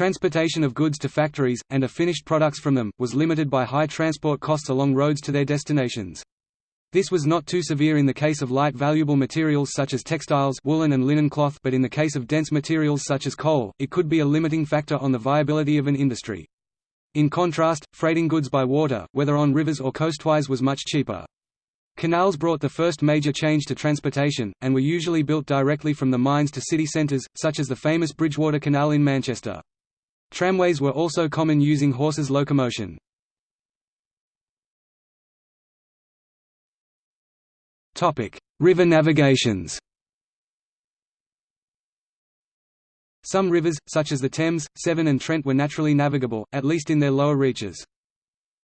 Transportation of goods to factories, and of finished products from them, was limited by high transport costs along roads to their destinations. This was not too severe in the case of light valuable materials such as textiles woolen and linen cloth but in the case of dense materials such as coal, it could be a limiting factor on the viability of an industry. In contrast, freighting goods by water, whether on rivers or coastwise was much cheaper. Canals brought the first major change to transportation, and were usually built directly from the mines to city centres, such as the famous Bridgewater Canal in Manchester. Tramways were also common using horses locomotion. River navigations Some rivers, such as the Thames, Severn and Trent were naturally navigable, at least in their lower reaches.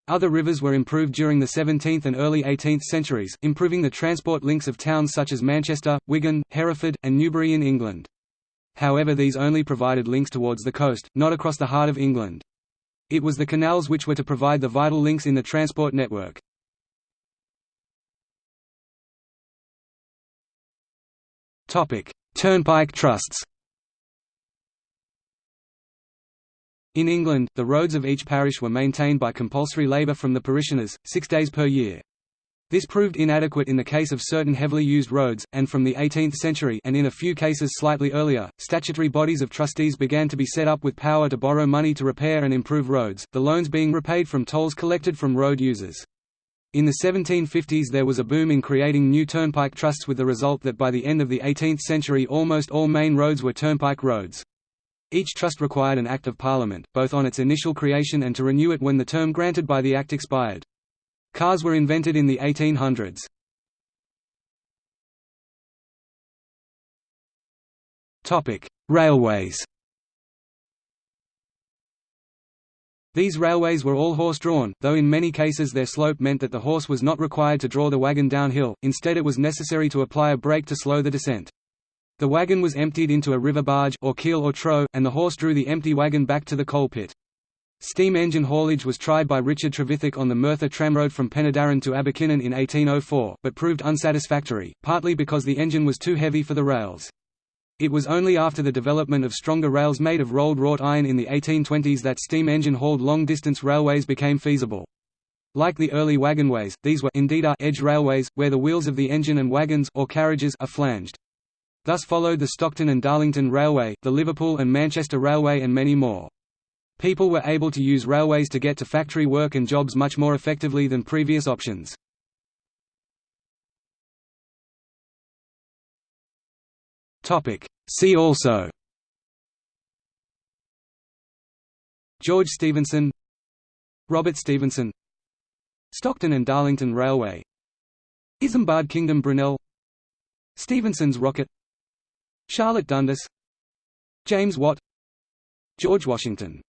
Other rivers were improved during the 17th and early 18th centuries, improving the transport links of towns such as Manchester, Wigan, Hereford, and Newbury in England. However these only provided links towards the coast, not across the heart of England. It was the canals which were to provide the vital links in the transport network. Turnpike trusts In England, the roads of each parish were maintained by compulsory labour from the parishioners, six days per year. This proved inadequate in the case of certain heavily used roads, and from the 18th century and in a few cases slightly earlier, statutory bodies of trustees began to be set up with power to borrow money to repair and improve roads, the loans being repaid from tolls collected from road users. In the 1750s there was a boom in creating new turnpike trusts with the result that by the end of the 18th century almost all main roads were turnpike roads. Each trust required an Act of Parliament, both on its initial creation and to renew it when the term granted by the Act expired. Cars were invented in the 1800s. Topic: Railways. These railways were all horse-drawn, though in many cases their slope meant that the horse was not required to draw the wagon downhill, instead it was necessary to apply a brake to slow the descent. The wagon was emptied into a river barge or keel or trough, and the horse drew the empty wagon back to the coal pit. Steam engine haulage was tried by Richard Trevithick on the Merthyr tramroad from Penydarren to Abercynon in 1804, but proved unsatisfactory, partly because the engine was too heavy for the rails. It was only after the development of stronger rails made of rolled wrought iron in the 1820s that steam engine-hauled long-distance railways became feasible. Like the early wagonways, these were indeed are edge railways, where the wheels of the engine and wagons or carriages are flanged. Thus followed the Stockton and Darlington Railway, the Liverpool and Manchester Railway and many more. People were able to use railways to get to factory work and jobs much more effectively than previous options. See also. George Stephenson Robert Stephenson Stockton and Darlington Railway Isambard Kingdom Brunel Stephenson's rocket Charlotte Dundas James Watt George Washington